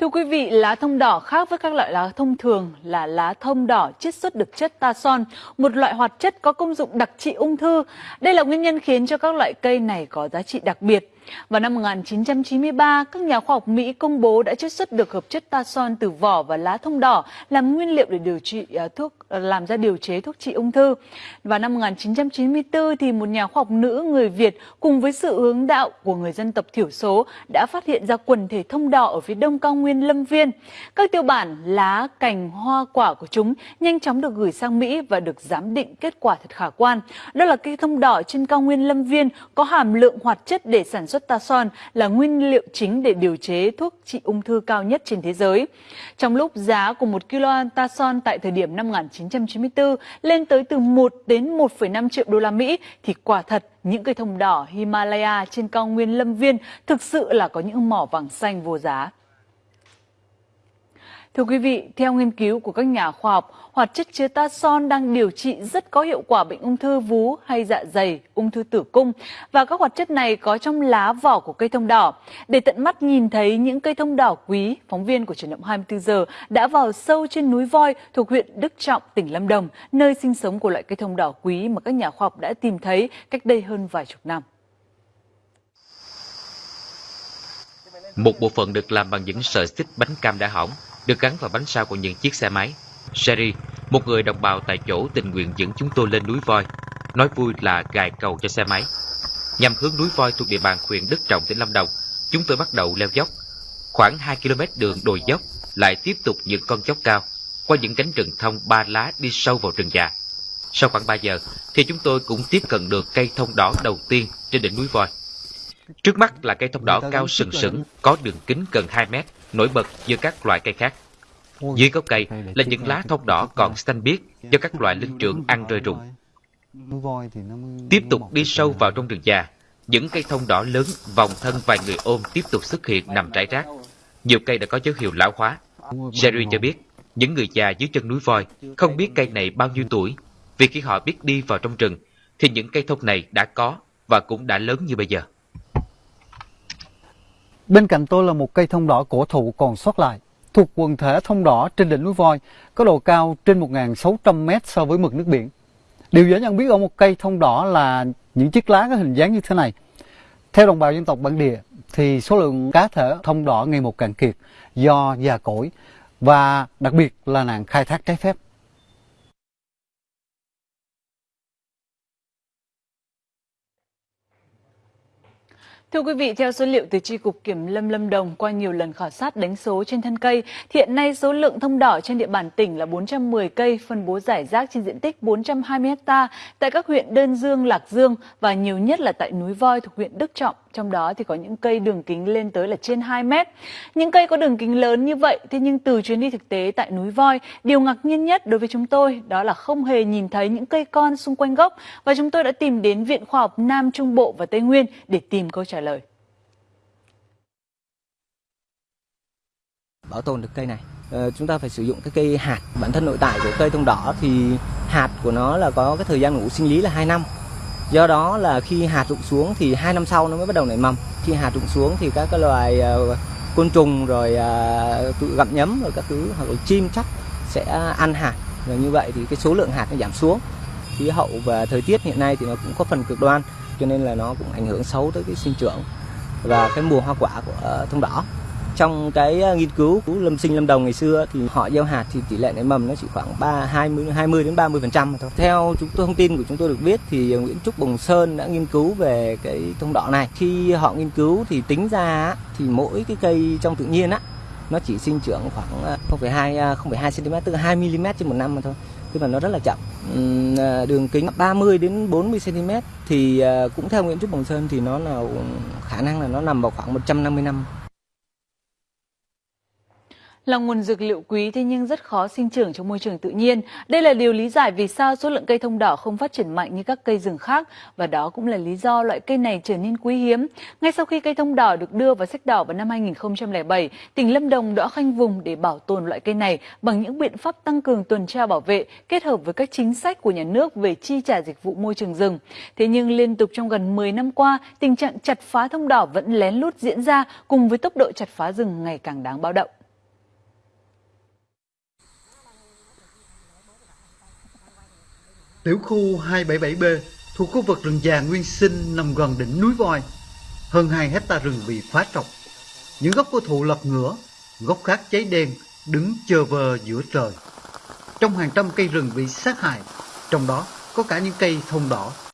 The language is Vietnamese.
Thưa quý vị, lá thông đỏ khác với các loại lá thông thường là lá thông đỏ chiết xuất được chất ta son, một loại hoạt chất có công dụng đặc trị ung thư. Đây là nguyên nhân khiến cho các loại cây này có giá trị đặc biệt. Vào năm 1993, các nhà khoa học Mỹ công bố đã chiết xuất được hợp chất ta son từ vỏ và lá thông đỏ làm nguyên liệu để điều trị à, thuốc à, làm ra điều chế thuốc trị ung thư. Vào năm 1994 thì một nhà khoa học nữ người Việt cùng với sự hướng đạo của người dân tộc thiểu số đã phát hiện ra quần thể thông đỏ ở phía đông cao nguyên Lâm Viên. Các tiêu bản, lá, cành, hoa quả của chúng nhanh chóng được gửi sang Mỹ và được giám định kết quả thật khả quan. Đó là cây thông đỏ trên cao nguyên Lâm Viên có hàm lượng hoạt chất để sản xuất Tason là nguyên liệu chính để điều chế thuốc trị ung thư cao nhất trên thế giới. Trong lúc giá của một kilo Tason tại thời điểm năm 1994 lên tới từ 1 đến 1,5 triệu đô la Mỹ thì quả thật những cây thông đỏ Himalaya trên cao nguyên Lâm Viên thực sự là có những mỏ vàng xanh vô giá. Thưa quý vị, theo nghiên cứu của các nhà khoa học, hoạt chất chứa tason đang điều trị rất có hiệu quả bệnh ung thư vú hay dạ dày, ung thư tử cung và các hoạt chất này có trong lá vỏ của cây thông đỏ. Để tận mắt nhìn thấy những cây thông đỏ quý, phóng viên của truyền động 24 giờ đã vào sâu trên núi Voi thuộc huyện Đức Trọng, tỉnh Lâm Đồng, nơi sinh sống của loại cây thông đỏ quý mà các nhà khoa học đã tìm thấy cách đây hơn vài chục năm. Một bộ phận được làm bằng những sợi xích bánh cam đã hỏng được gắn vào bánh sau của những chiếc xe máy. Sherry, một người đồng bào tại chỗ tình nguyện dẫn chúng tôi lên núi voi, nói vui là gài cầu cho xe máy. Nhằm hướng núi voi thuộc địa bàn huyện Đức Trọng, tỉnh Lâm Đồng, chúng tôi bắt đầu leo dốc. Khoảng 2 km đường đồi dốc, lại tiếp tục những con dốc cao, qua những cánh rừng thông ba lá đi sâu vào rừng già. Sau khoảng 3 giờ, thì chúng tôi cũng tiếp cận được cây thông đỏ đầu tiên trên đỉnh núi voi. Trước mắt là cây thông đỏ cao sừng sững, có đường kính gần 2 mét, nổi bật giữa các loại cây khác. Dưới gốc cây là những lá thông đỏ còn xanh biếc do các loại linh trưởng ăn rơi rụng. Tiếp tục đi sâu vào trong rừng già, những cây thông đỏ lớn vòng thân vài người ôm tiếp tục xuất hiện nằm rải rác. Nhiều cây đã có dấu hiệu lão hóa. Jerry cho biết, những người già dưới chân núi voi không biết cây này bao nhiêu tuổi, vì khi họ biết đi vào trong rừng, thì những cây thông này đã có và cũng đã lớn như bây giờ. Bên cạnh tôi là một cây thông đỏ cổ thụ còn sót lại, thuộc quần thể thông đỏ trên đỉnh núi voi, có độ cao trên 1.600 mét so với mực nước biển. Điều dễ nhận biết ở một cây thông đỏ là những chiếc lá có hình dáng như thế này. Theo đồng bào dân tộc bản địa thì số lượng cá thể thông đỏ ngày một cạn kiệt do già cỗi và đặc biệt là nạn khai thác trái phép. Thưa quý vị, theo số liệu từ Tri Cục Kiểm lâm Lâm Đồng qua nhiều lần khảo sát đánh số trên thân cây, hiện nay số lượng thông đỏ trên địa bàn tỉnh là 410 cây, phân bố giải rác trên diện tích 420 ha tại các huyện Đơn Dương, Lạc Dương và nhiều nhất là tại núi Voi thuộc huyện Đức Trọng. Trong đó thì có những cây đường kính lên tới là trên 2 mét. Những cây có đường kính lớn như vậy, thế nhưng từ chuyến đi thực tế tại núi Voi, điều ngạc nhiên nhất đối với chúng tôi đó là không hề nhìn thấy những cây con xung quanh gốc và chúng tôi đã tìm đến Viện Khoa học Nam Trung Bộ và Tây Nguyên để tìm câu trả lời. Bảo tồn được cây này, ờ, chúng ta phải sử dụng cái cây hạt. Bản thân nội tại của cây thông đỏ thì hạt của nó là có cái thời gian ngủ sinh lý là 2 năm do đó là khi hạt rụng xuống thì hai năm sau nó mới bắt đầu nảy mầm. Khi hạt rụng xuống thì các cái loài uh, côn trùng rồi ờ, uh, tự gặm nhấm rồi các thứ hoặc là chim chắc sẽ ăn hạt. Và như vậy thì cái số lượng hạt nó giảm xuống. Khí hậu và thời tiết hiện nay thì nó cũng có phần cực đoan cho nên là nó cũng ảnh hưởng xấu tới cái sinh trưởng và cái mùa hoa quả của ờ, thông đỏ trong cái ờ, nghiên cứu của lâm sinh lâm đồng ngày xưa thì họ gieo hạt thì tỷ lệ nảy mầm nó chỉ khoảng 3 20 20 đến 30 phần trăm thôi. Theo chúng tôi thông tin của chúng tôi được biết thì ờ, Nguyễn Trúc Bồng Sơn đã nghiên cứu về cái thông đỏ này. Khi họ nghiên cứu thì tính ra thì mỗi cái cây trong tự nhiên á nó chỉ sinh trưởng khoảng 0,2 0,2 cm tức là 2 mm trên một năm mà thôi tức là nó rất là chậm ờ, đường kính 30 đến 40 cm thì cũng theo Nguyễn Trúc Bồng Sơn thì nó là khả năng là nó nằm vào khoảng 150 năm là nguồn dược liệu quý thế nhưng rất khó sinh trưởng trong môi trường tự nhiên. Đây là điều lý giải vì sao số lượng cây thông đỏ không phát triển mạnh như các cây rừng khác và đó cũng là lý do loại cây này trở nên quý hiếm. Ngay sau khi cây thông đỏ được đưa vào sách đỏ vào năm 2007, tỉnh Lâm Đồng đã khoanh vùng để bảo tồn loại cây này bằng những biện pháp tăng cường tuần tra bảo vệ kết hợp với các chính sách của nhà nước về chi trả dịch vụ môi trường rừng. Thế nhưng liên tục trong gần 10 năm qua, tình trạng chặt phá thông đỏ vẫn lén lút diễn ra cùng với tốc độ chặt phá rừng ngày càng đáng báo động. Tiểu khu 277B thuộc khu vực rừng già nguyên sinh nằm gần đỉnh núi voi. Hơn 2 hecta rừng bị phá trọc. Những gốc của thụ lật ngửa, gốc khác cháy đen, đứng chờ vờ giữa trời. Trong hàng trăm cây rừng bị sát hại, trong đó có cả những cây thông đỏ